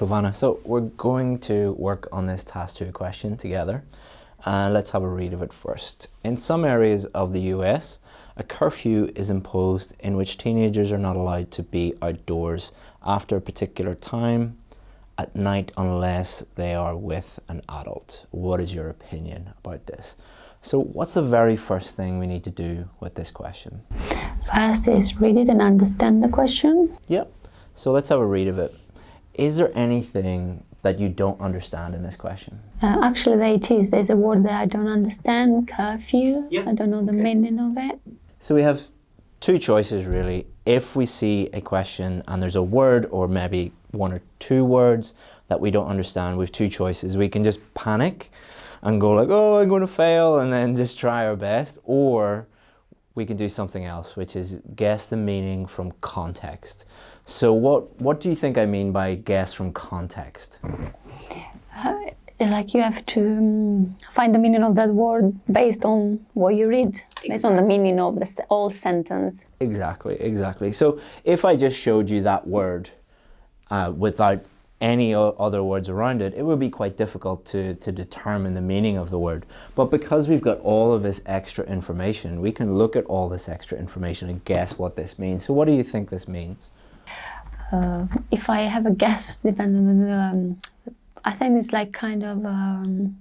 Silvana. So we're going to work on this task two question together. Uh, let's have a read of it first. In some areas of the US, a curfew is imposed in which teenagers are not allowed to be outdoors after a particular time at night unless they are with an adult. What is your opinion about this? So what's the very first thing we need to do with this question? First is read it and understand the question. Yep. So let's have a read of it. Is there anything that you don't understand in this question? Uh, actually, there it is. There's a word that I don't understand, curfew. Yeah. I don't know the Okay. meaning of it. So we have two choices really. If we see a question and there's a word or maybe one or two words that we don't understand, we have two choices. We can just panic and go like, oh, I'm going to fail and then just try our best. Or we can do something else, which is guess the meaning from context. So what, what do you think I mean by guess from context? Like you have to um, find the meaning of that word based on what you read, based on the meaning of the whole sentence. Exactly, exactly. So if I just showed you that word uh, without any other words around it, it would be quite difficult to, to determine the meaning of the word. But because we've got all of this extra information, we can look at all this extra information and guess what this means. So what do you think this means? Uh, if I have a guess, depending on the, um, I think it's like kind of um,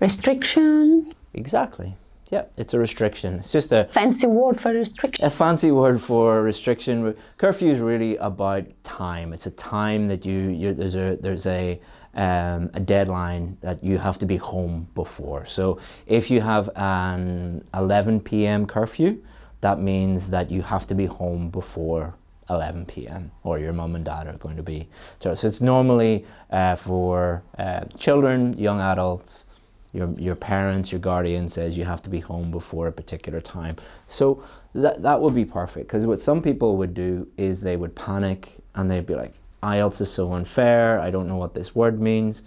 restriction, Exactly. Yeah, it's a restriction. It's just a, fancy word for restriction. a fancy word for restriction. Curfew is really about time. It's a time that you, you there's a there's a um, a deadline that you have to be home before. So if you have an 11 p.m. curfew, that means that you have to be home before 11 p.m. or your mum and dad are going to be. So, so it's normally uh, for uh, children, young adults, your, your parents, your guardian says you have to be home before a particular time. So that, that would be perfect because what some people would do is they would panic and they'd be like, IELTS is so unfair, I don't know what this word means.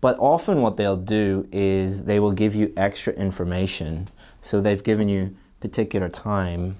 But often what they'll do is they will give you extra information. So they've given you particular time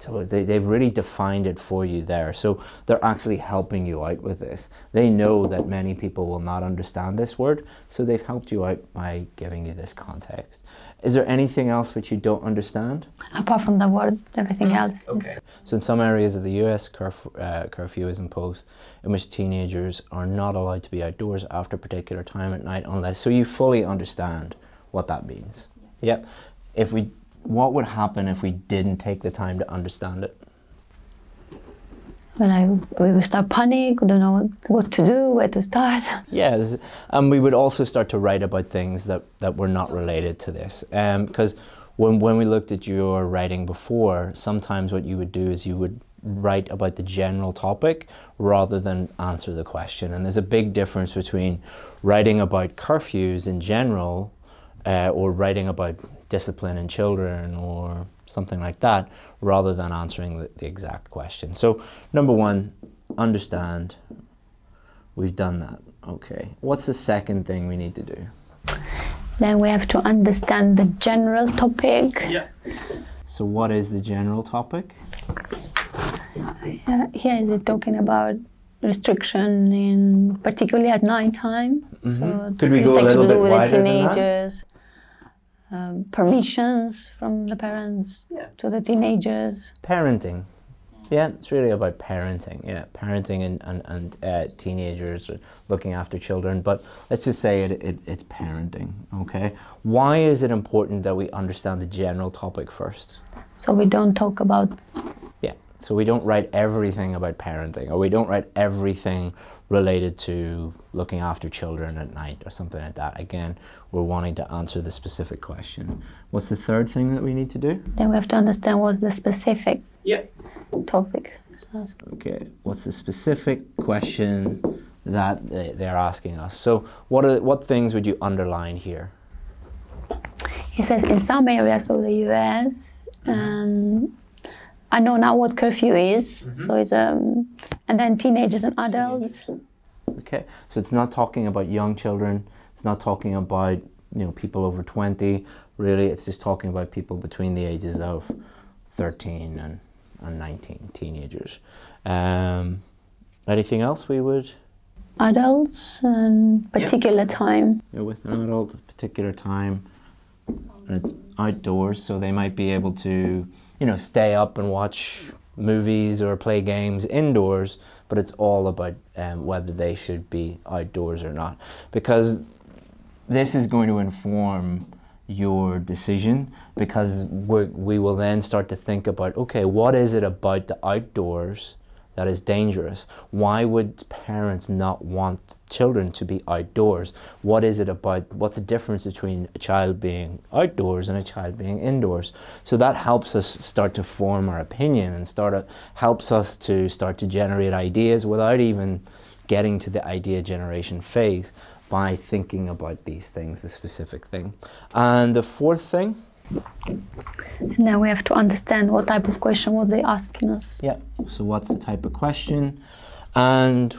so they, they've really defined it for you there. So they're actually helping you out with this. They know that many people will not understand this word, so they've helped you out by giving you this context. Is there anything else which you don't understand? Apart from the word, everything else is So in some areas of the US, curf uh, curfew is imposed in which teenagers are not allowed to be outdoors after a particular time at night unless, so you fully understand what that means. Yep. If we, what would happen if we didn't take the time to understand it? Well, I, we would start panic, we don't know what to do, where to start. Yes, and we would also start to write about things that, that were not related to this. Because when, when we looked at your writing before, sometimes what you would do is you would write about the general topic rather than answer the question. And there's a big difference between writing about curfews in general uh, or writing about discipline in children or something like that rather than answering the, the exact question. So number one, understand We've done that. Okay. What's the second thing we need to do? Then we have to understand the general topic. Yeah. So what is the general topic? Uh, here is it talking about restriction in particularly at night time. So Mm-hmm. Could we go a little to do bit with the wider than that? Teenagers. Um, permissions from the parents to the teenagers. Parenting. Yeah, it's really about parenting. Yeah, parenting and, and, and uh, teenagers or looking after children. But let's just say it, it, it's parenting, okay? Why is it important that we understand the general topic first? So we don't talk about Yeah, so we don't write everything about parenting or we don't write everything related to looking after children at night or something like that. Again, we're wanting to answer the specific question. What's the third thing that we need to do? then we have to understand what's the specific Yeah. topic. So Okay, what's the specific question that they- they're asking us? So what, are, what things would you underline here? It says in some areas of the US, and mm-hmm. um, I know now what curfew is. So it's um, and then teenagers and adults. Okay, so it's not talking about young children. It's not talking about you know people over twenty. Really, it's just talking about people between the ages of thirteen and, and nineteen, teenagers. Um, Anything else we would? Adults and particular time. you know, with an adult particular time and it's outdoors so they might be able to you know stay up and watch movies or play games indoors but it's all about um, whether they should be outdoors or not. Because this is going to inform your decision because we we will then start to think about okay what is it about the outdoors that is dangerous. Why would parents not want children to be outdoors? What is it about, what's the difference between a child being outdoors and a child being indoors? So that helps us start to form our opinion and start to, helps us to start to generate ideas without even getting to the idea generation phase by thinking about these things, the specific thing. And the fourth thing, And now we have to understand what type of question what they asking us. yeah, so what's the type of question and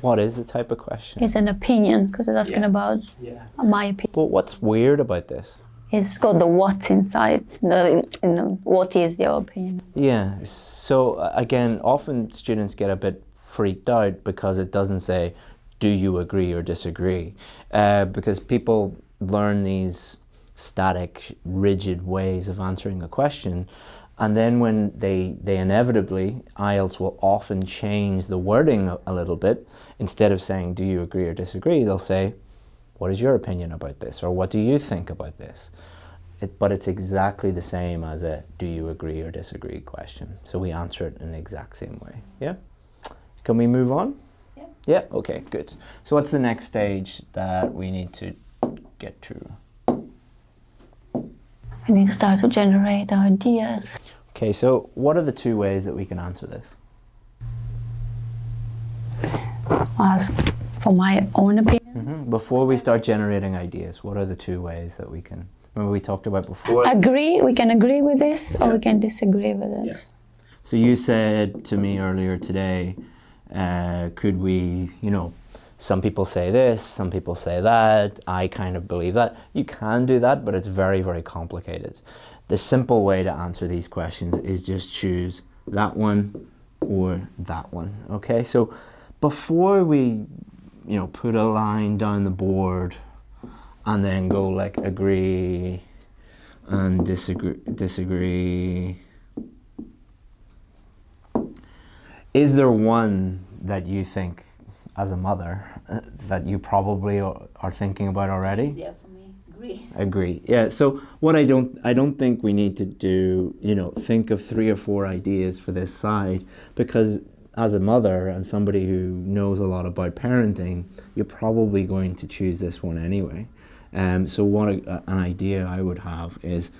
what is the type of question? It's an opinion because it's asking Yeah. about Yeah. my opinion. But what's weird about this? It's got the what's inside. The, in the, what is your opinion? Yeah, so uh, again, often students get a bit freaked out because it doesn't say, do you agree or disagree? Uh, because people learn these static, rigid ways of answering a question. And then when they, they inevitably, IELTS will often change the wording a, a little bit. Instead of saying, do you agree or disagree, they'll say, what is your opinion about this? Or what do you think about this? It, but it's exactly the same as a do you agree or disagree question. So we answer it in the exact same way. Yeah? Can we move on? Yeah. Yeah, okay, good. So what's the next stage that we need to get through? We need to start to generate ideas. Okay, so what are the two ways that we can answer this? Ask for my own opinion. hmm Before we start generating ideas, what are the two ways that we can? Remember we talked about before. Agree, we can agree with this or we can disagree with it. Yeah. So you said to me earlier today, uh, could we, you know, some people say this, some people say that, I kind of believe that. You can do that, but it's very, very complicated. The simple way to answer these questions is just choose that one or that one, okay? So before we, you know, put a line down the board and then go like agree and disagree, disagree, is there one that you think as a mother uh, that you probably are thinking about already? Yeah, for me, agree. agree. Yeah so what i don't i don't think we need to do you know think of three or four ideas for this side because as a mother and somebody who knows a lot about parenting you're probably going to choose this one anyway. Um, so what a, an idea i would have is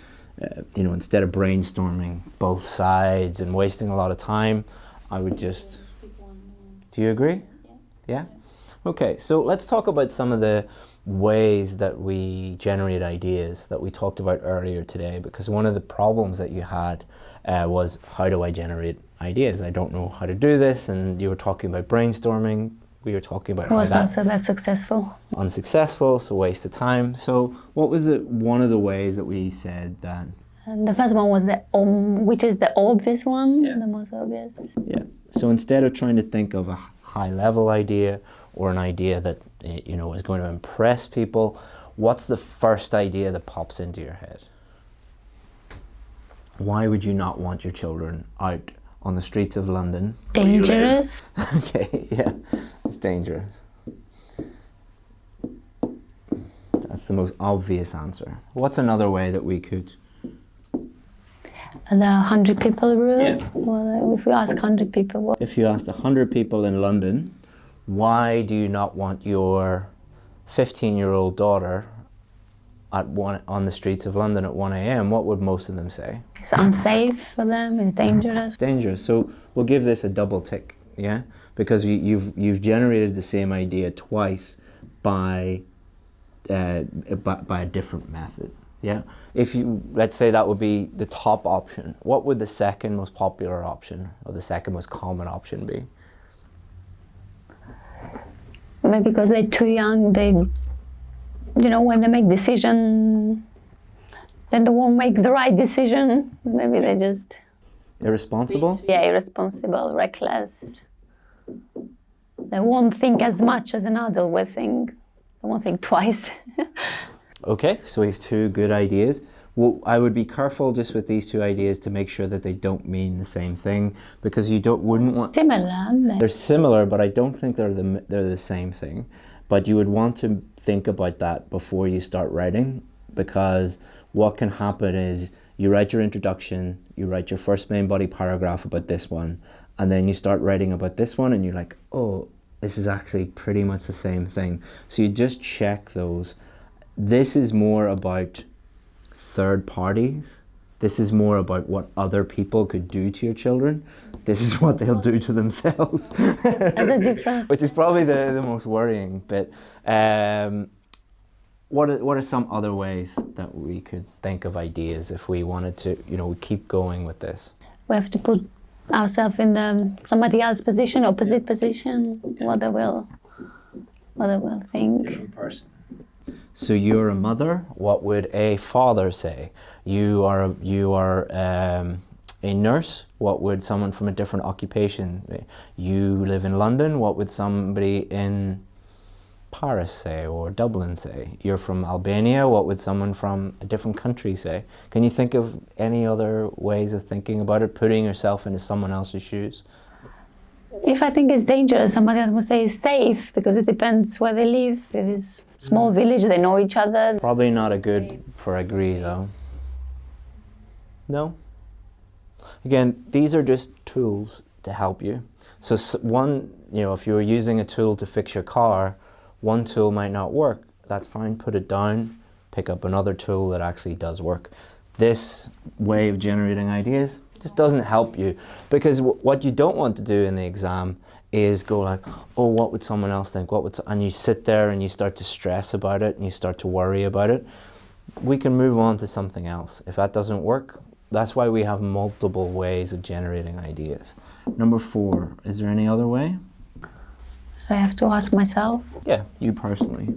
uh, you know instead of brainstorming both sides and wasting a lot of time i would just do you agree? Yeah. Okay, so let's talk about some of the ways that we generate ideas that we talked about earlier today because one of the problems that you had uh, was how do I generate ideas? I don't know how to do this and you were talking about brainstorming. We were talking about It was not that's so that successful. unsuccessful, so waste of time. So what was the one of the ways that we said that And the first one was the um, which is the obvious one, Yeah. the most obvious. Yeah. So instead of trying to think of a high level idea or an idea that eh, you know is going to impress people, what's the first idea that pops into your head? Why would you not want your children out on the streets of London? where you live? Dangerous. okay, yeah, it's dangerous. That's the most obvious answer. What's another way that we could? And the hundred people rule. Yeah. Well, if we ask hundred people, what If you asked 100 people in London, why do you not want your 15 year old daughter at one, on the streets of London at 1 a.m., what would most of them say? It's unsafe for them, it's dangerous. It's dangerous. So we'll give this a double tick, yeah? Because you, you've, you've generated the same idea twice by, uh, by, by a different method, yeah? If you, let's say that would be the top option, what would the second most popular option or the second most common option be? Maybe because they're too young, they, you know, when they make decision, then they won't make the right decision. Maybe they just, Irresponsible? yeah, irresponsible, reckless. they won't think as much as an adult will think. They won't think twice. Okay, so we have two good ideas. Well, I would be careful just with these two ideas to make sure that they don't mean the same thing because you don't wouldn't want Similar. they? they're similar, but I don't think they're the they're the same thing. But you would want to think about that before you start writing because what can happen is you write your introduction, you write your first main body paragraph about this one, and then you start writing about this one, and you're like, oh, this is actually pretty much the same thing. So you just check those. This is more about third parties. This is more about what other people could do to your children. This is what they'll do to themselves. There's a difference. Which is probably the, the most worrying bit. Um, what are, what are some other ways that we could think of ideas if we wanted to, you know, keep going with this? We have to put ourselves in the, somebody else's position, opposite position, what they will, what they will think. person. So you're a mother. What would a father say? You are a, you are um, a nurse. What would someone from a different occupation? You live in London. What would somebody in Paris say or Dublin say? You're from Albania. What would someone from a different country say? Can you think of any other ways of thinking about it? Putting yourself into someone else's shoes. If I think it's dangerous, somebody else will say it's safe because it depends where they live. If it's small mm. village, they know each other. Probably not a good for agree though. No. Again, these are just tools to help you. So one, you know, if you were using a tool to fix your car, one tool might not work. That's fine. Put it down. Pick up another tool that actually does work. This way of generating ideas just doesn't help you because w- what you don't want to do in the exam is go like, oh, what would someone else think? What would? And you sit there and you start to stress about it and you start to worry about it. We can move on to something else. If that doesn't work, that's why we have multiple ways of generating ideas. Number four, is there any other way? I have to ask myself. Yeah, you personally.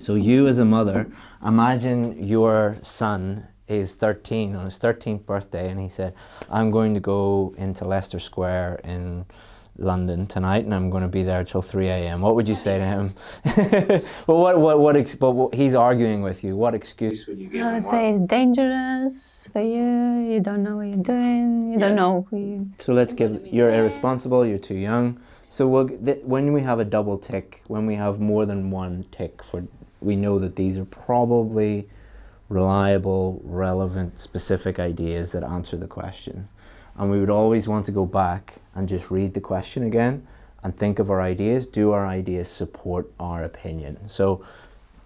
So you as a mother, imagine your son is 13 on his 13th birthday and he said, I'm going to go into Leicester Square in London tonight and I'm going to be there till 3 a.m. What would you say to him? well, what, what, what, ex- but what, he's arguing with you. What excuse would you give I would say it's dangerous for you. You don't know what you're doing. You don't know who you. So let's give you're irresponsible. You're too young. So we'll, th- when we have a double tick, when we have more than one tick for, we know that these are probably reliable, relevant, specific ideas that answer the question. And we would always want to go back and just read the question again and think of our ideas. Do our ideas support our opinion? So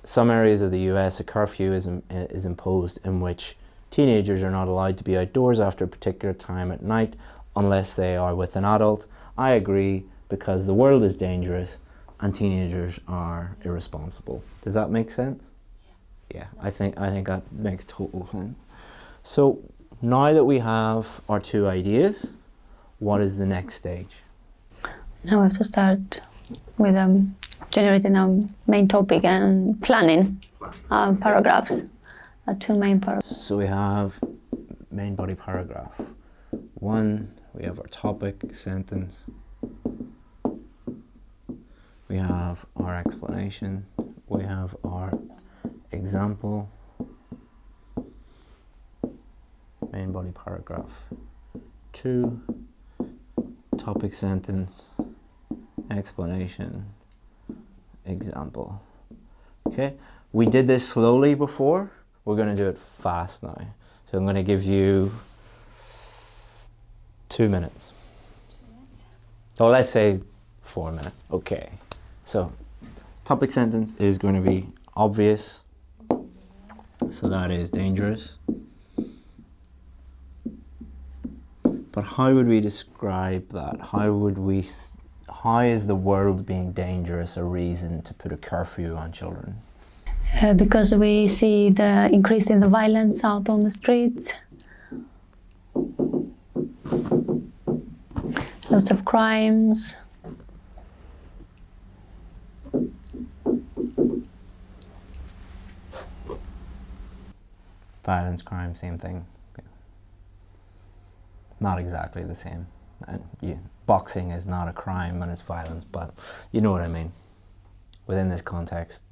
some areas of the US, a curfew is, is imposed in which teenagers are not allowed to be outdoors after a particular time at night unless they are with an adult. I agree because the world is dangerous and teenagers are irresponsible. Does that make sense? Yeah, I think I think that makes total sense. So now that we have our two ideas, what is the next stage? Now we have to start with um, generating our main topic and planning our paragraphs. Our two main paragraphs. So we have main body paragraph. One, we have our topic sentence. We have our explanation. We have our example. Main body paragraph. Two, topic sentence, explanation, example. Okay, we did this slowly before. We're going to do it fast now. So I'm going to give you two minutes. Or let's say four minutes. Okay. So topic sentence is going to be obvious. That is dangerous. But how would we describe that? How would we? How is the world being dangerous a reason to put a curfew on children? Uh, because we see the increase in the violence out on the streets. Lots of crimes. Violence, crime, same thing. Not exactly the same, and you, boxing is not a crime and it's violence, but you know what I mean. Within this context,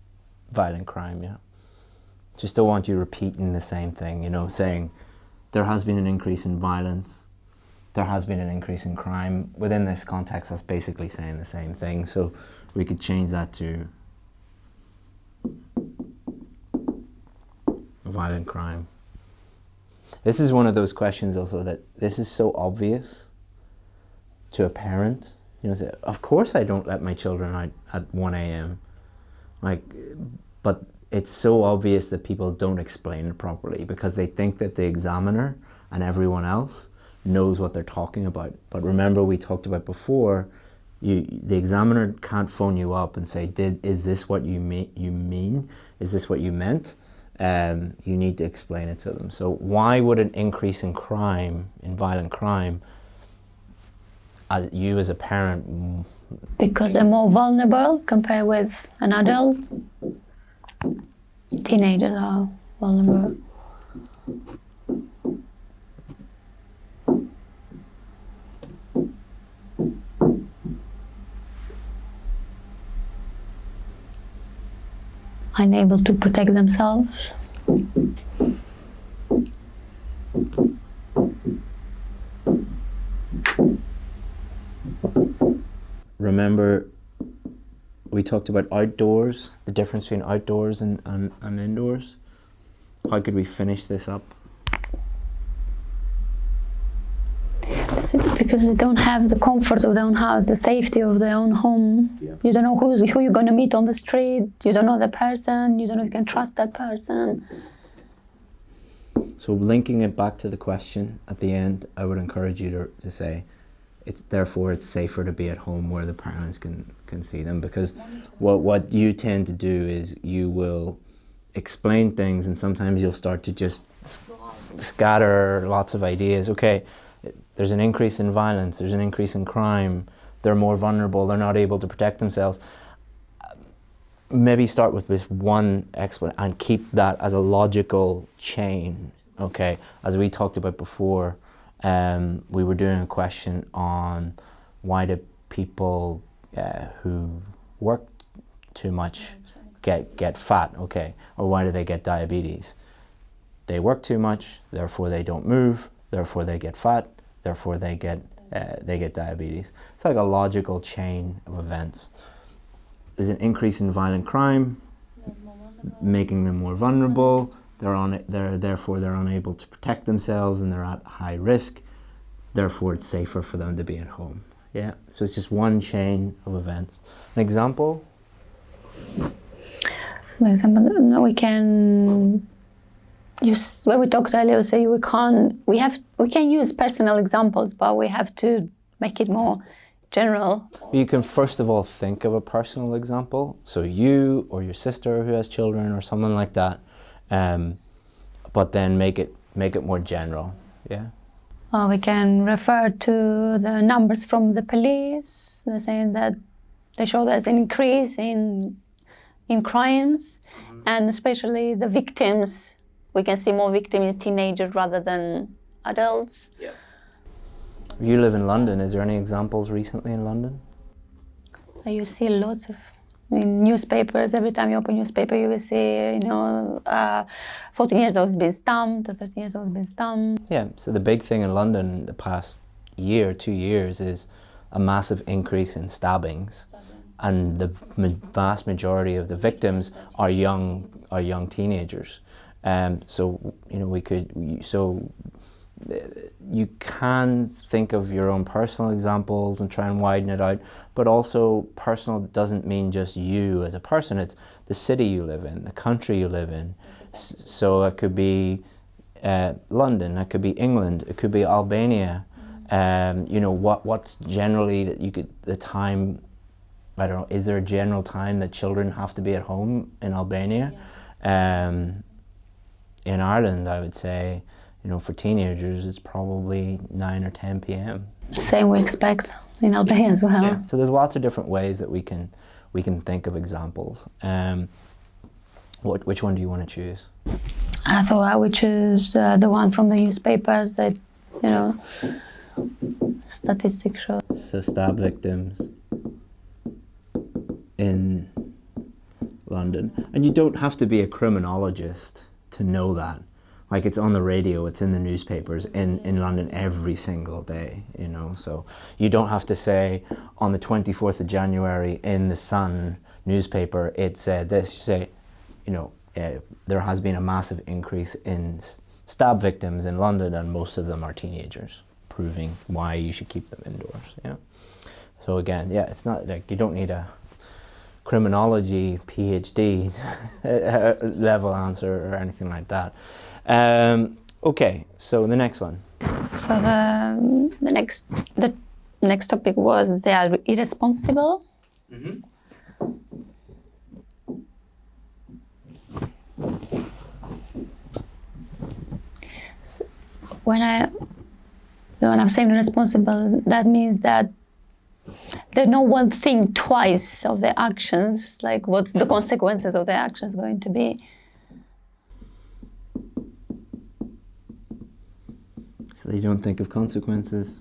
violent crime, yeah. Just don't want you repeating the same thing, you know, saying there has been an increase in violence, there has been an increase in crime. Within this context, that's basically saying the same thing. So we could change that to violent crime. This is one of those questions also that this is so obvious to a parent. You know, say, of course I don't let my children out at 1 a.m. Like, but it's so obvious that people don't explain it properly because they think that the examiner and everyone else knows what they're talking about. But remember we talked about before, you, the examiner can't phone you up and say, Did, is this what you, mean, you mean? Is this what you meant? Um, you need to explain it to them. So why would an increase in crime, in violent crime, as you as a parent? Because they're more vulnerable compared with an adult. Teenagers are vulnerable. Unable to protect themselves. Remember, we talked about outdoors, the difference between outdoors and, and, and indoors. How could we finish this up? Because they don't have the comfort of their own house, the safety of their own home. Yeah. You don't know who's, who you're going to meet on the street. You don't know the person. You don't know if you can trust that person. So linking it back to the question at the end, I would encourage you to, to say, it's therefore it's safer to be at home where the parents can, can see them because what, what you tend to do is you will explain things and sometimes you'll start to just scatter lots of ideas. Okay, there's an increase in violence, there's an increase in crime, they're more vulnerable, they're not able to protect themselves. Maybe start with this one explanation and keep that as a logical chain. Okay, as we talked about before, um, we were doing a question on why do people uh, who work too much get get fat? Okay, or why do they get diabetes? They work too much, therefore they don't move, therefore they get fat, therefore they get uh, they get diabetes. It's like a logical chain of events. There's an increase in violent crime, making them more vulnerable. They're on. They're therefore they're unable to protect themselves and they're at high risk. Therefore, it's safer for them to be at home. Yeah. So it's just one chain of events. An example. An example. We can you, when we talked earlier, say we can't, we have, we can use personal examples, but we have to make it more general. You can first of all think of a personal example. So you or your sister who has children or someone like that, um, but then make it make it more general. Yeah. Well, we can refer to the numbers from the police. They're saying that they show there's an increase in in crimes, mm -hmm. and especially the victims we can see more victims in teenagers rather than adults. Yeah. You live in London. Is there any examples recently in London? You see lots of I mean, newspapers. Every time you open newspaper, you will see, you know, uh, 14 years old has been stumped, 13 years old has been stumped. Yeah. So the big thing in London the past year, two years, is a massive increase in stabbings, and the vast majority of the victims are young, are young teenagers. Um, so you know we could so uh, you can think of your own personal examples and try and widen it out, but also personal doesn't mean just you as a person. It's the city you live in, the country you live in. So it could be uh, London, it could be England, it could be Albania. Um, you know what? What's generally that you could the time? I don't know. Is there a general time that children have to be at home in Albania? Yeah. Um, in Ireland, I would say, you know, for teenagers, it's probably 9 or 10 p.m. Same we expect in Albania as well. Yeah. So there's lots of different ways that we can we can think of examples. Um, what, which one do you want to choose? I thought I would choose uh, the one from the newspapers that, you know, statistics show. So stab victims in London. And you don't have to be a criminologist to know that. Like it's on the radio, it's in the newspapers in, in London every single day, you know. So you don't have to say on the 24th of January in the Sun newspaper, it said this. You say, you know, uh, there has been a massive increase in stab victims in London and most of them are teenagers, proving why you should keep them indoors, yeah. So again, yeah, it's not like you don't need a criminology PhD level answer or anything like that. Um, okay, so the next one. So the the next the next topic was they are irresponsible. When I when I'm saying irresponsible, that means that they no one think twice of their actions, like what the consequences of their actions going to be. So they don't think of consequences.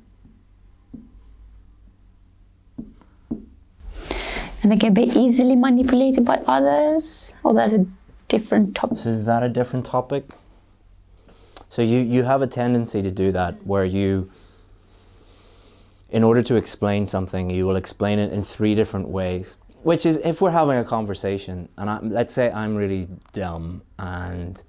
And they can be easily manipulated by others, or that's a different topic. So is that a different topic? So you, you have a tendency to do that where you, in order to explain something, you will explain it in three different ways. Which is, if we're having a conversation, and I, let's say I'm really dumb and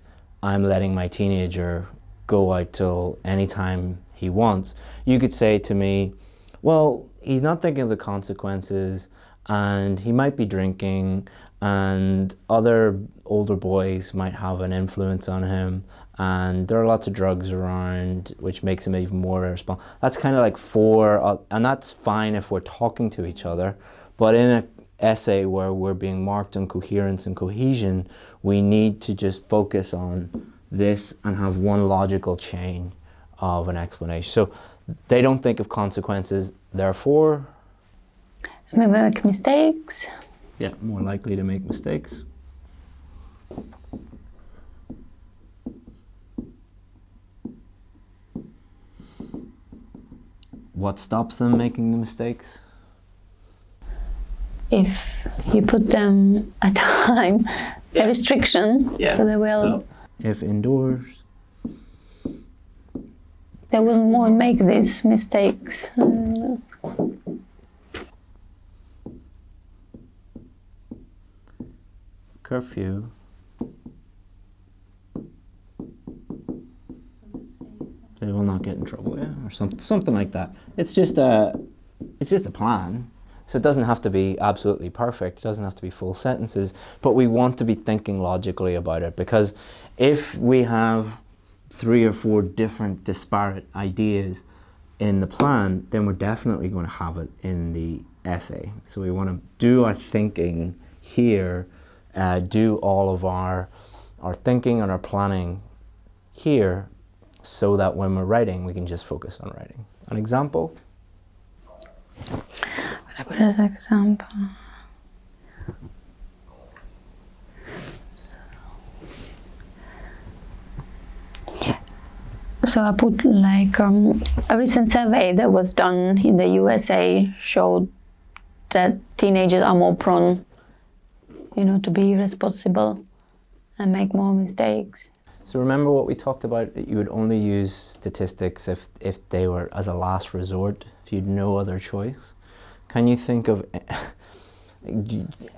I'm letting my teenager go out till any time he wants, you could say to me, well, he's not thinking of the consequences and he might be drinking and other older boys might have an influence on him and there are lots of drugs around which makes them even more irresponsible that's kind of like four uh, and that's fine if we're talking to each other but in an essay where we're being marked on coherence and cohesion we need to just focus on this and have one logical chain of an explanation so they don't think of consequences therefore We make mistakes. yeah, more likely to make mistakes. What stops them making the mistakes? If you put them a time, Yeah. a restriction, so they will if indoors, they will more make these mistakes. Curfew. Not get in trouble, yeah, or something, something like that. It's just a, it's just a plan. So it doesn't have to be absolutely perfect. It doesn't have to be full sentences, but we want to be thinking logically about it because if we have three or four different disparate ideas in the plan, then we're definitely going to have it in the essay. So we want to do our thinking here, uh, do all of our our thinking and our planning here, so that when we're writing, we can just focus on writing. An example. Put as example. So I put like um, a recent survey that was done in the USA showed that teenagers are more prone, you know, to be irresponsible and make more mistakes. So remember what we talked about, that you would only use statistics if, if they were as a last resort, if you'd no other choice. Can you think of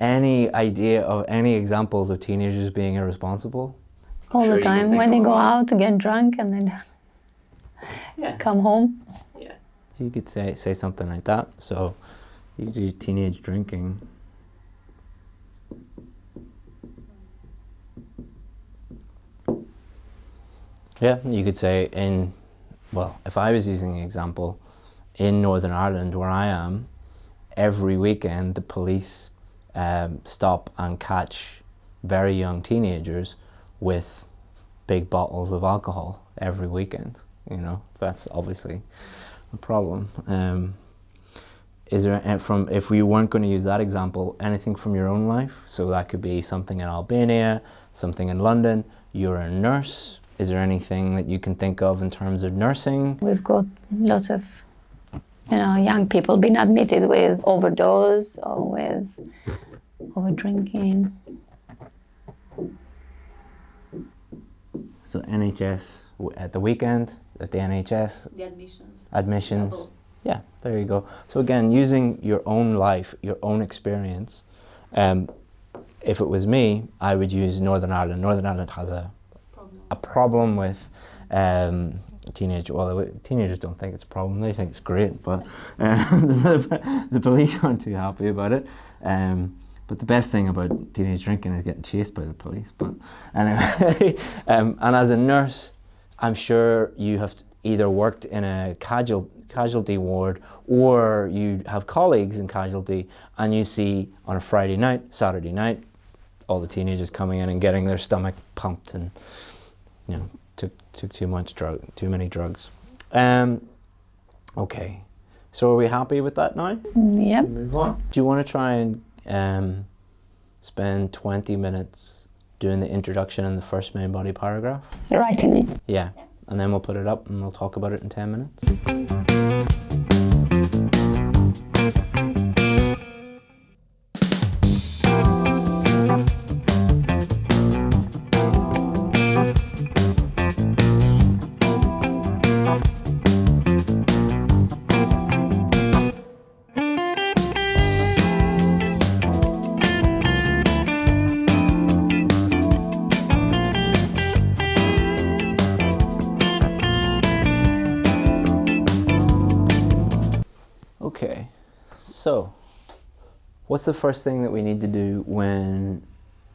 any idea of any examples of teenagers being irresponsible? All Sure the time when they go one. out to get drunk and then Yeah. come home. Yeah. You could say, say something like that. So you do teenage drinking. Yeah, you could say in, well, if I was using an example, in Northern Ireland where I am, every weekend the police um, stop and catch very young teenagers with big bottles of alcohol every weekend. You know, that's obviously a problem. Um, is there from if we weren't going to use that example, anything from your own life? So that could be something in Albania, something in London. You're a nurse. Is there anything that you can think of in terms of nursing? We've got lots of, you know, young people being admitted with overdose or with over drinking. So NHS at the weekend, at the NHS, The admissions. admissions. Yeah, there you go. So again, using your own life, your own experience. Um, if it was me, I would use Northern Ireland. Northern Ireland has a, a problem with um, teenage. Well, teenagers don't think it's a problem; they think it's great. But the, the police aren't too happy about it. Um, but the best thing about teenage drinking is getting chased by the police. But anyway, um, and as a nurse, I'm sure you have either worked in a casual, casualty ward or you have colleagues in casualty and you see on a Friday night, Saturday night, all the teenagers coming in and getting their stomach pumped and you know took took too much drug, too many drugs. Um, okay, so are we happy with that now? Mm, Yep. Move on. Do you want to try and um, spend 20 minutes doing the introduction and the first main body paragraph? Writing. Yeah, and then we'll put it up and we'll talk about it in 10 minutes. Okay, so what's the first thing that we need to do when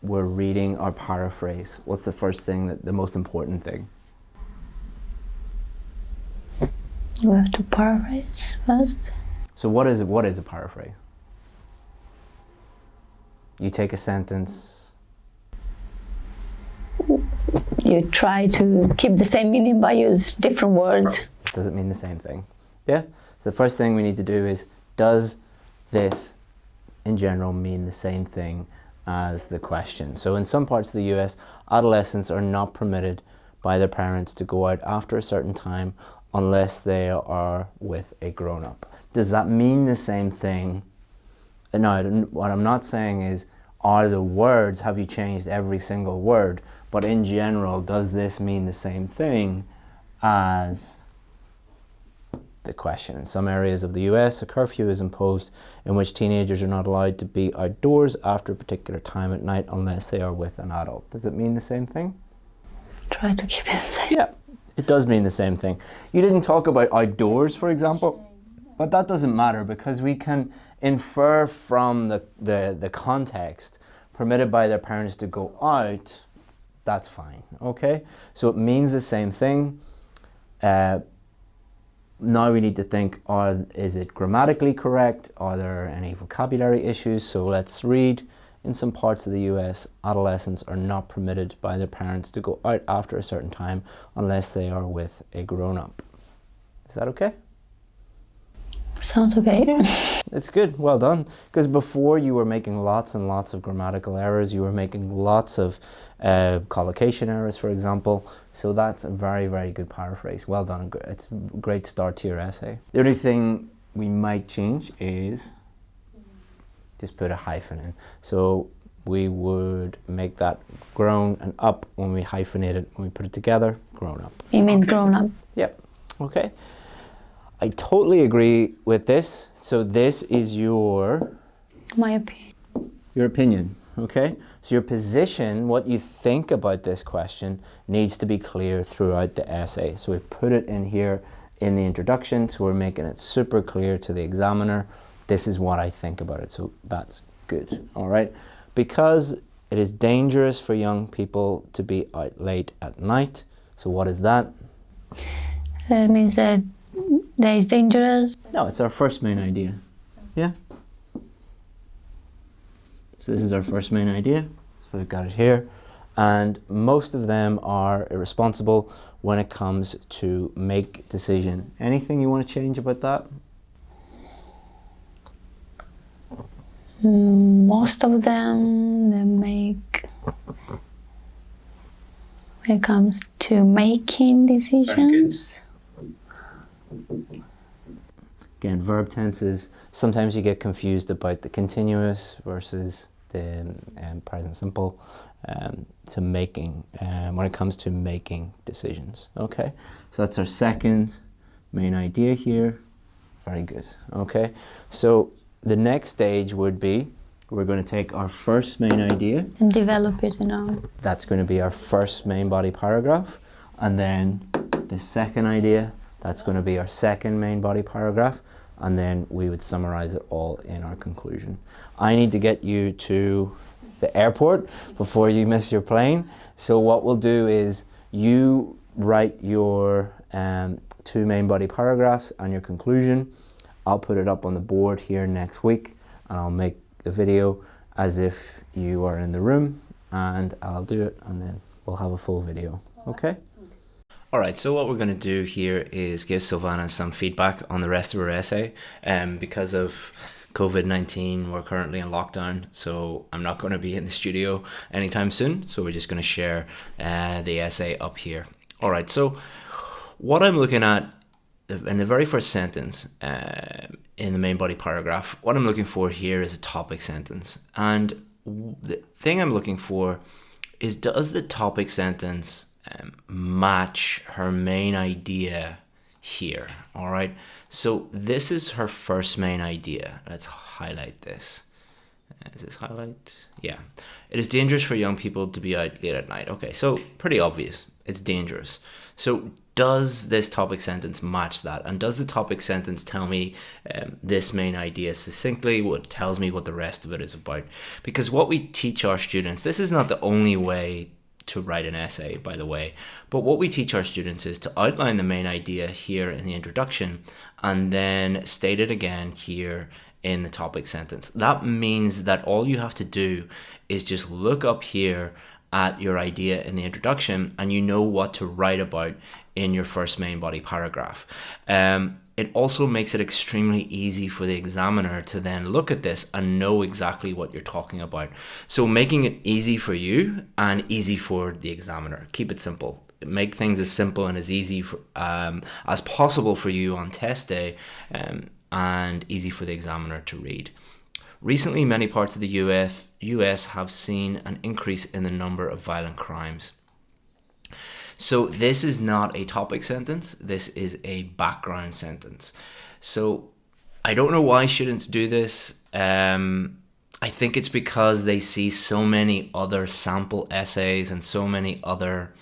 we're reading our paraphrase? What's the first thing that the most important thing? You have to paraphrase first. So what is what is a paraphrase? You take a sentence. You try to keep the same meaning by use different words. Does it mean the same thing? Yeah. The first thing we need to do is does this in general mean the same thing as the question? So in some parts of the US, adolescents are not permitted by their parents to go out after a certain time unless they are with a grown up. Does that mean the same thing? Uh, no, what I'm not saying is are the words, have you changed every single word? But in general, does this mean the same thing as the question. In some areas of the US, a curfew is imposed in which teenagers are not allowed to be outdoors after a particular time at night unless they are with an adult. Does it mean the same thing? Try to keep it the. Yeah, it does mean the same thing. You didn't talk about outdoors, for example, but that doesn't matter because we can infer from the, the, the context permitted by their parents to go out, that's fine, okay? So it means the same thing. Uh, now we need to think, are, is it grammatically correct? Are there any vocabulary issues? So let's read. In some parts of the US, adolescents are not permitted by their parents to go out after a certain time unless they are with a grown up. Is that okay? Sounds okay. It's good, well done. Because before you were making lots and lots of grammatical errors, you were making lots of uh, collocation errors, for example. So that's a very, very good paraphrase. Well done. It's a great start to your essay. The only thing we might change is just put a hyphen in. So we would make that grown and up when we hyphenate it, when we put it together, grown up. You mean grown up? Yep. Okay. I totally agree with this. So this is your My opinion. your opinion, okay? So your position, what you think about this question needs to be clear throughout the essay. So we put it in here in the introduction, so we're making it super clear to the examiner. This is what I think about it. So that's good. All right? Because it is dangerous for young people to be out late at night. So what is that? That means that that is dangerous. No, it's our first main idea. Yeah. So this is our first main idea. So we've got it here. And most of them are irresponsible when it comes to make decision. Anything you want to change about that? Most of them they make when it comes to making decisions. Again, verb tenses, sometimes you get confused about the continuous versus the um, present simple um, to making, um, when it comes to making decisions. Okay, so that's our second main idea here. Very good. Okay, so the next stage would be we're going to take our first main idea And develop it, you know. that's going to be our first main body paragraph and then the second idea that's going to be our second main body paragraph and then we would summarize it all in our conclusion i need to get you to the airport before you miss your plane so what we'll do is you write your um, two main body paragraphs and your conclusion i'll put it up on the board here next week and i'll make the video as if you are in the room and I'll do it and then we'll have a full video. Okay? Alright, so what we're going to do here is give Silvana some feedback on the rest of her essay. Um, because of COVID 19, we're currently in lockdown, so I'm not going to be in the studio anytime soon. So we're just going to share uh, the essay up here. Alright, so what I'm looking at in the very first sentence uh, in the main body paragraph, what I'm looking for here is a topic sentence. And the thing I'm looking for is does the topic sentence um, match her main idea here? All right. So this is her first main idea. Let's highlight this. Is this highlight? Yeah. It is dangerous for young people to be out late at night. Okay, so pretty obvious. It's dangerous. So does this topic sentence match that? And does the topic sentence tell me um, this main idea succinctly? What tells me what the rest of it is about? Because what we teach our students, this is not the only way to write an essay, by the way, but what we teach our students is to outline the main idea here in the introduction and then state it again here in the topic sentence. That means that all you have to do is just look up here at your idea in the introduction and you know what to write about in your first main body paragraph. Um, it also makes it extremely easy for the examiner to then look at this and know exactly what you're talking about. So making it easy for you and easy for the examiner. Keep it simple. Make things as simple and as easy for, um, as possible for you on test day um, and easy for the examiner to read. Recently, many parts of the US, US have seen an increase in the number of violent crimes. So this is not a topic sentence, this is a background sentence. So I don't know why students do this. Um, I think it's because they see so many other sample essays and so many other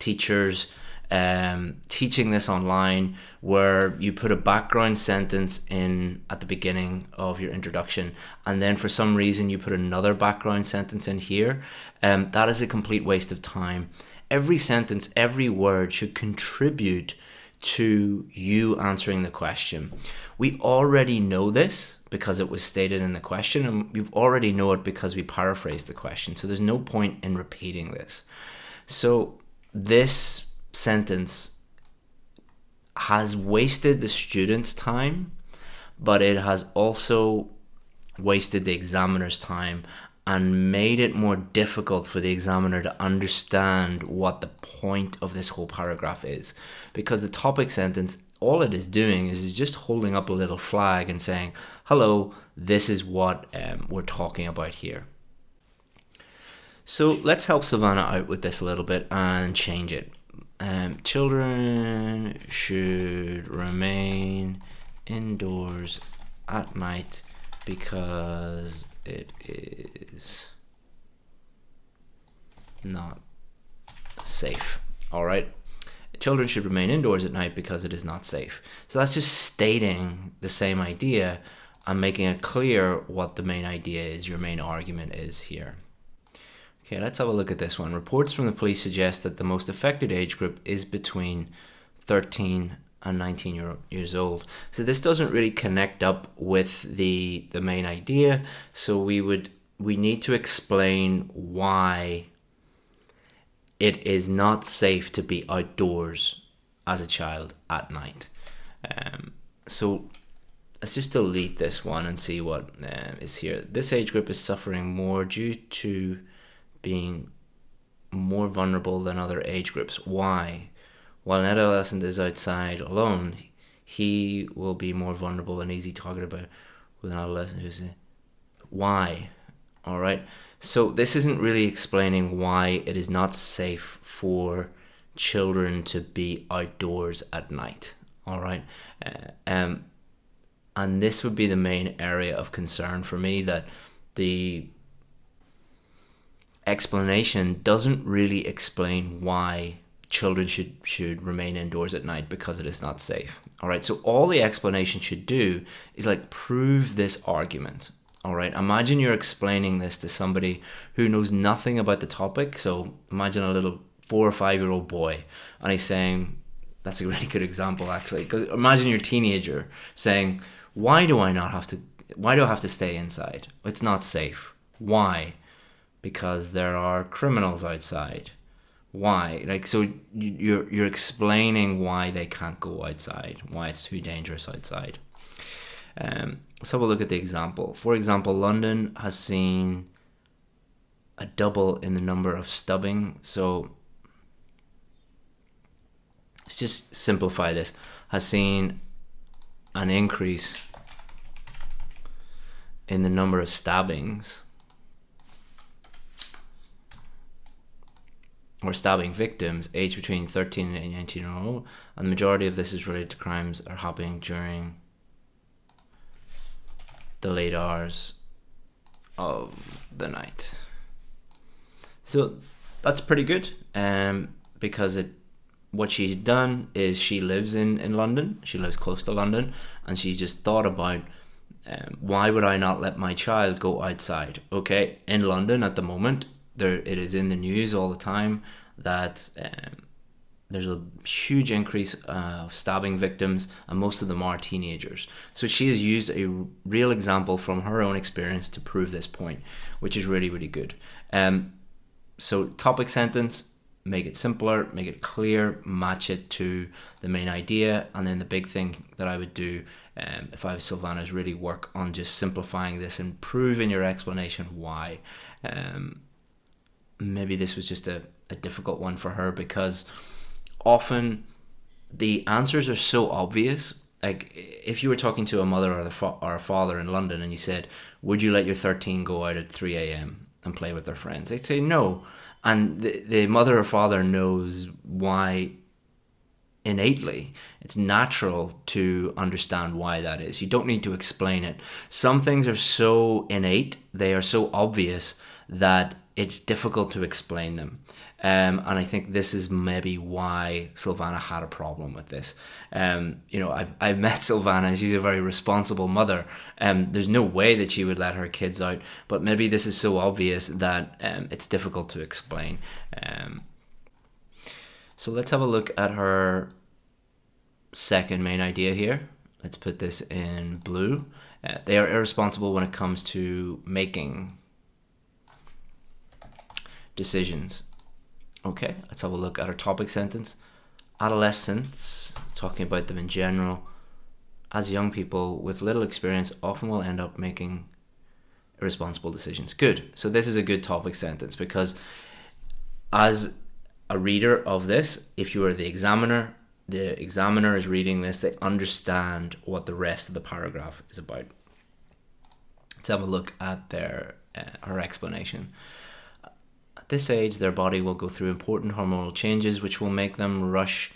teachers um, teaching this online where you put a background sentence in at the beginning of your introduction and then for some reason you put another background sentence in here um, that is a complete waste of time every sentence every word should contribute to you answering the question. We already know this because it was stated in the question and we already know it because we paraphrased the question. So there's no point in repeating this. So this sentence has wasted the student's time, but it has also wasted the examiner's time and made it more difficult for the examiner to understand what the point of this whole paragraph is. Because the topic sentence, all it is doing is, just holding up a little flag and saying, hello, this is what um, we're talking about here. So let's help Silvana out with this a little bit and change it um, children should remain indoors at night because it is not safe. All right. Children should remain indoors at night because it is not safe. So that's just stating the same idea and making it clear what the main idea is, your main argument is here. Okay, let's have a look at this one. Reports from the police suggest that the most affected age group is between 13 and 19 year, years old. So this doesn't really connect up with the the main idea. So we would we need to explain why it is not safe to be outdoors as a child at night. Um, so let's just delete this one and see what uh, is here. This age group is suffering more due to being more vulnerable than other age groups. Why? While an adolescent is outside alone, he will be more vulnerable and easy targeted by with an adolescent who's why? All right so this isn't really explaining why it is not safe for children to be outdoors at night. All right uh, um and this would be the main area of concern for me that the explanation doesn't really explain why children should should remain indoors at night because it is not safe. All right so all the explanation should do is like prove this argument. All right imagine you're explaining this to somebody who knows nothing about the topic. So imagine a little four or five year old boy and he's saying that's a really good example actually because imagine your teenager saying why do i not have to why do i have to stay inside? It's not safe. Why? Because there are criminals outside why like so you're you're explaining why they can't go outside why it's too dangerous outside. Um, let's have a look at the example. For example london has seen a double in the number of stubbing so let's just simplify this. Has seen an increase in the number of stabbings or stabbing victims aged between 13 and 19 year old, and the majority of this is related to crimes are happening during the late hours of the night. So that's pretty good, um, because it what she's done is she lives in in London. She lives close to London, and she's just thought about um, why would I not let my child go outside? Okay, in London at the moment, there it is in the news all the time that um, there's a huge increase uh, of stabbing victims and most of them are teenagers. So she has used a real example from her own experience to prove this point which is really really good. Um, so topic sentence make it simpler make it clear match it to the main idea. And then the big thing that i would do um, if i was silvana is really work on just simplifying this and proving your explanation why. Um, maybe this was just a, a difficult one for her because often the answers are so obvious. Like if you were talking to a mother or, the fa- or a father in London and you said, "Would you let your 13 go out at 3 a.m. and play with their friends?" They'd say no, and the, the mother or father knows why innately. It's natural to understand why that is. You don't need to explain it. Some things are so innate, they are so obvious that it's difficult to explain them. Um, and I think this is maybe why Silvana had a problem with this. Um, you know, I've, I've met Silvana and she's a very responsible mother. Um, there's no way that she would let her kids out, but maybe this is so obvious that um, it's difficult to explain. Um, so let's have a look at her second main idea here. Let's put this in blue. Uh, they are irresponsible when it comes to making decisions. Okay, let's have a look at our topic sentence. Adolescents, talking about them in general, as young people with little experience often will end up making irresponsible decisions. Good. So this is a good topic sentence because as a reader of this, if you are the examiner, the examiner is reading this, they understand what the rest of the paragraph is about. Let's have a look at their uh, her explanation. At this age, their body will go through important hormonal changes which will make them rush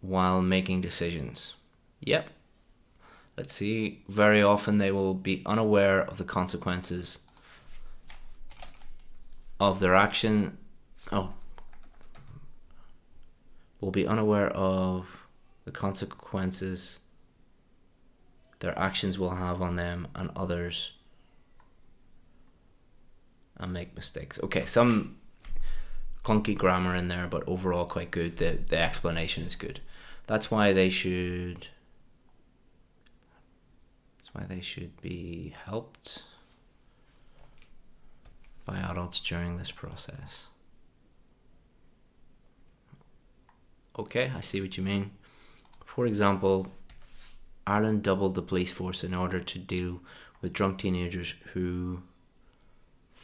while making decisions. Yep. Let's see. Very often they will be unaware of the consequences of their action. Oh. Will be unaware of the consequences their actions will have on them and others and make mistakes. Okay, some clunky grammar in there, but overall quite good. The the explanation is good. That's why they should. That's why they should be helped by adults during this process. Okay, I see what you mean. For example, Ireland doubled the police force in order to deal with drunk teenagers who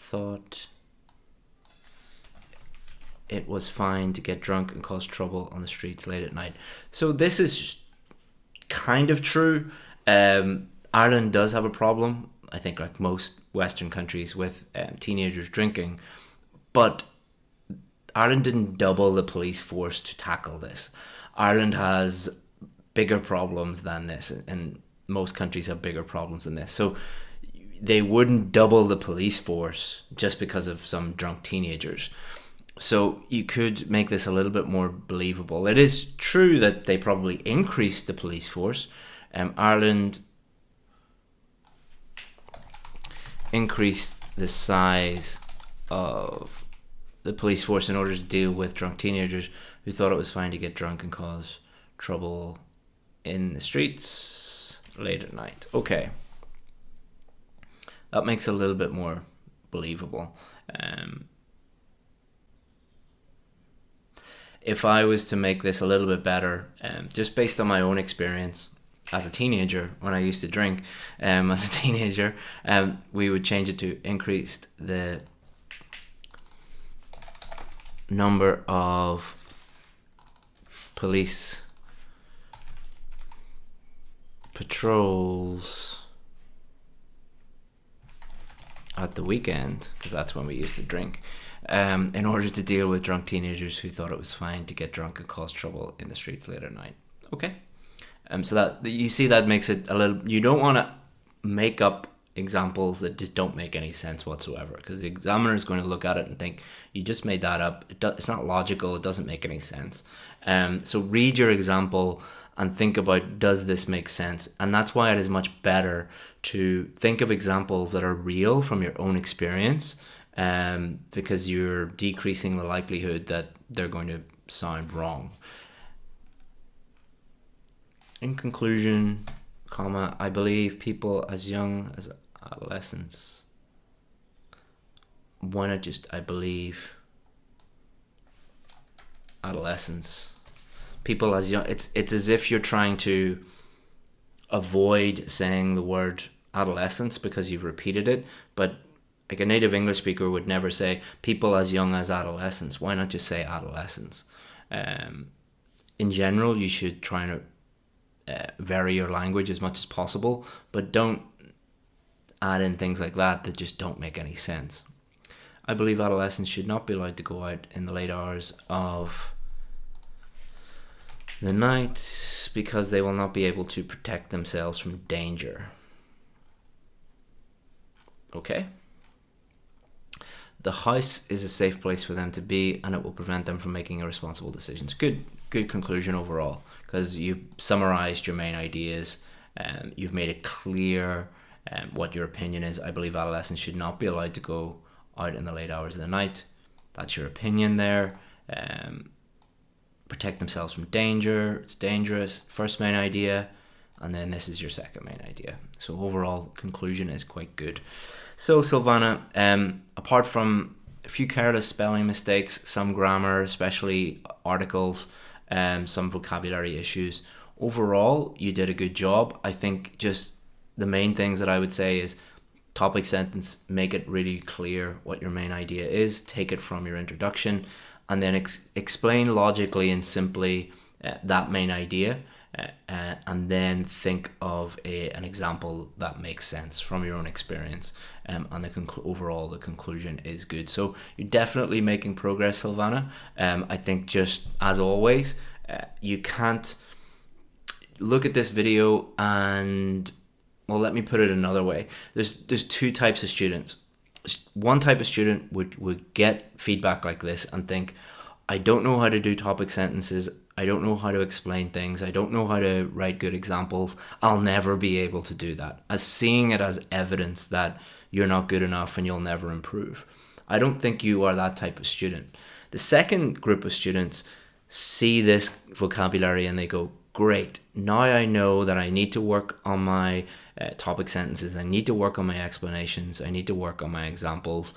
thought it was fine to get drunk and cause trouble on the streets late at night. So this is kind of true. Um, Ireland does have a problem, I think, like most Western countries, with um, teenagers drinking, but Ireland didn't double the police force to tackle this. Ireland has bigger problems than this, and most countries have bigger problems than this. So they wouldn't double the police force just because of some drunk teenagers. So you could make this a little bit more believable. It is true that they probably increased the police force. Um, Ireland increased the size of the police force in order to deal with drunk teenagers who thought it was fine to get drunk and cause trouble in the streets late at night. Okay. That makes it a little bit more believable. Um, if I was to make this a little bit better, um, just based on my own experience as a teenager, when I used to drink um, as a teenager, um, we would change it to increased the number of police patrols at the weekend because that's when we used to drink um, in order to deal with drunk teenagers who thought it was fine to get drunk and cause trouble in the streets late at night. Okay, um, so that you see that makes it a little. You don't want to make up examples that just don't make any sense whatsoever because the examiner is going to look at it and think you just made that up. It do, it's not logical. It doesn't make any sense. Um, so read your example and think about does this make sense and that's why it is much better to think of examples that are real from your own experience um, because you're decreasing the likelihood that they're going to sound wrong. In conclusion, comma, I believe people as young as adolescents. Why not just I believe adolescents? People as young it's it's as if you're trying to avoid saying the word adolescence because you've repeated it, but like a native English speaker would never say people as young as adolescents. Why not just say adolescents? Um, in general, you should try to uh, vary your language as much as possible, but don't add in things like that that just don't make any sense. I believe adolescents should not be allowed to go out in the late hours of the night because they will not be able to protect themselves from danger. Okay? the house is a safe place for them to be and it will prevent them from making irresponsible decisions. Good good conclusion overall because you've summarized your main ideas and you've made it clear um, what your opinion is. I believe adolescents should not be allowed to go out in the late hours of the night. That's your opinion there. Um, protect themselves from danger. It's dangerous. First main idea and then this is your second main idea. So overall conclusion is quite good so, Silvana, um, apart from a few careless spelling mistakes, some grammar, especially articles, um, some vocabulary issues, overall, you did a good job. I think just the main things that I would say is topic sentence, make it really clear what your main idea is, take it from your introduction, and then ex- explain logically and simply uh, that main idea uh, and then think of a, an example that makes sense from your own experience. Um, and the conclu- overall, the conclusion is good. So you're definitely making progress, Silvana. Um, I think just as always, uh, you can't look at this video and well, let me put it another way. There's there's two types of students. One type of student would would get feedback like this and think, I don't know how to do topic sentences. I don't know how to explain things. I don't know how to write good examples. I'll never be able to do that. As seeing it as evidence that you're not good enough and you'll never improve. I don't think you are that type of student. The second group of students see this vocabulary and they go, Great, now I know that I need to work on my uh, topic sentences, I need to work on my explanations, I need to work on my examples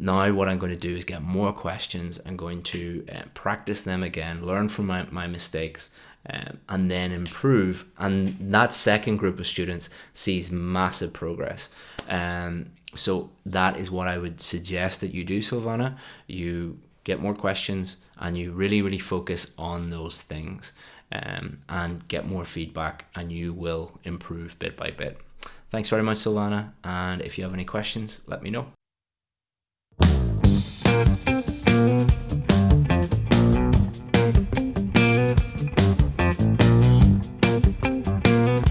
now what I'm going to do is get more questions. I'm going to uh, practice them again, learn from my, my mistakes, um, and then improve. And that second group of students sees massive progress. Um, so that is what I would suggest that you do, Silvana. You get more questions, and you really, really focus on those things um, and get more feedback, and you will improve bit by bit. Thanks very much, Silvana. And if you have any questions, let me know. Bye.